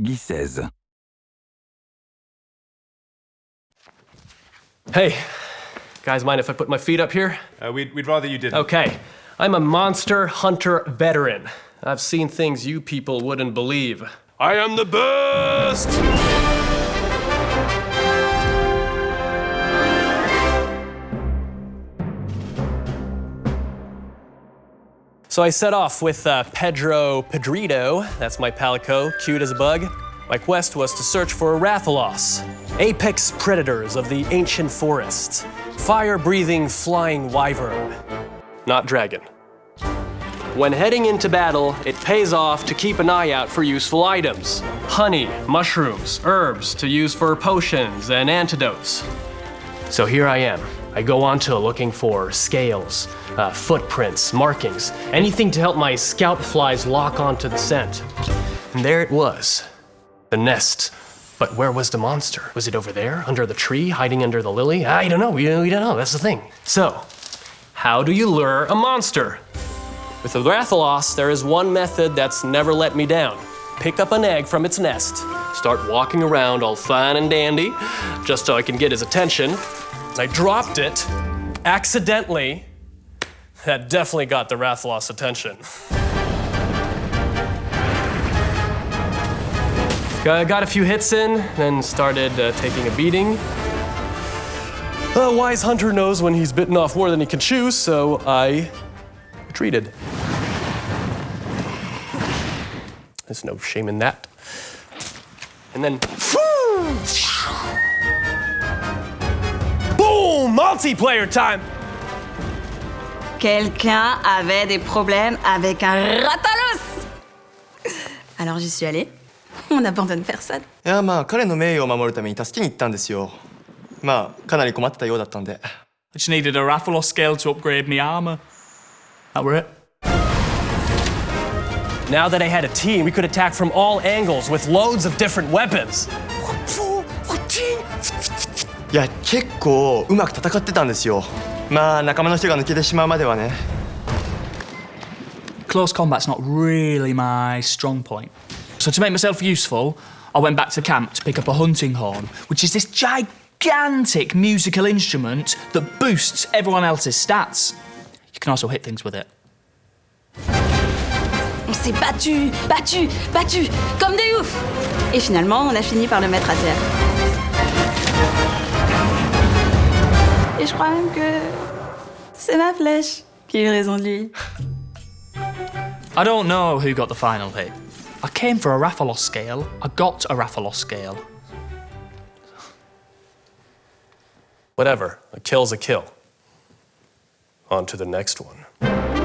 PEGI 16. Hey, guys, mind if I put my feet up here? Uh, we'd, we'd rather you didn't. Okay, I'm a monster hunter veteran. I've seen things you people wouldn't believe. I am the best! So I set off with uh, Pedro Pedrito, that's my palico, cute as a bug. My quest was to search for Rathalos, apex predators of the ancient forest, fire-breathing flying wyvern, not dragon. When heading into battle, it pays off to keep an eye out for useful items. Honey, mushrooms, herbs to use for potions and antidotes. So here I am. I go on to looking for scales, uh, footprints, markings, anything to help my scout flies lock onto the scent. And there it was, the nest. But where was the monster? Was it over there, under the tree, hiding under the lily? I don't know, we, we don't know, that's the thing. So, how do you lure a monster? With the Rathalos, there is one method that's never let me down. Pick up an egg from its nest, start walking around all fine and dandy, just so I can get his attention. I dropped it accidentally. That definitely got the Rathalos' attention. Got got a few hits in, then started uh, taking a beating. A wise hunter knows when he's bitten off more than he can chew, so I retreated. There's no shame in that. And then, boom! Multiplayer time! Quelqu'un avait des problèmes avec un ratalos Alors j'y suis allée. On n'abandonne personne. いやまあ彼の名誉を守るために助けに行ったんですよまあかなり困ってたようだったんで I just needed a Rathalos scale to upgrade my armor. That were it. Now that I had a team, we could attack from all angles with loads of different weapons. いや結構うまく戦ってたんですよまあ仲間の人が抜けてしまうまではね Close combat's not really my strong point. So to make myself useful, I went back to camp to pick up a hunting horn, which is this gigantic musical instrument that boosts everyone else's stats. You can also hit things with it. S'est battu, battu, battu, comme des oufs Et finalement, on a fini par le mettre à terre. Et je crois même que c'est ma flèche qui a eu raison de lui. I don't know who got the final hit. I came for a Rathalos scale, I got a Rathalos scale. Whatever, a kill's a kill. On to the next one.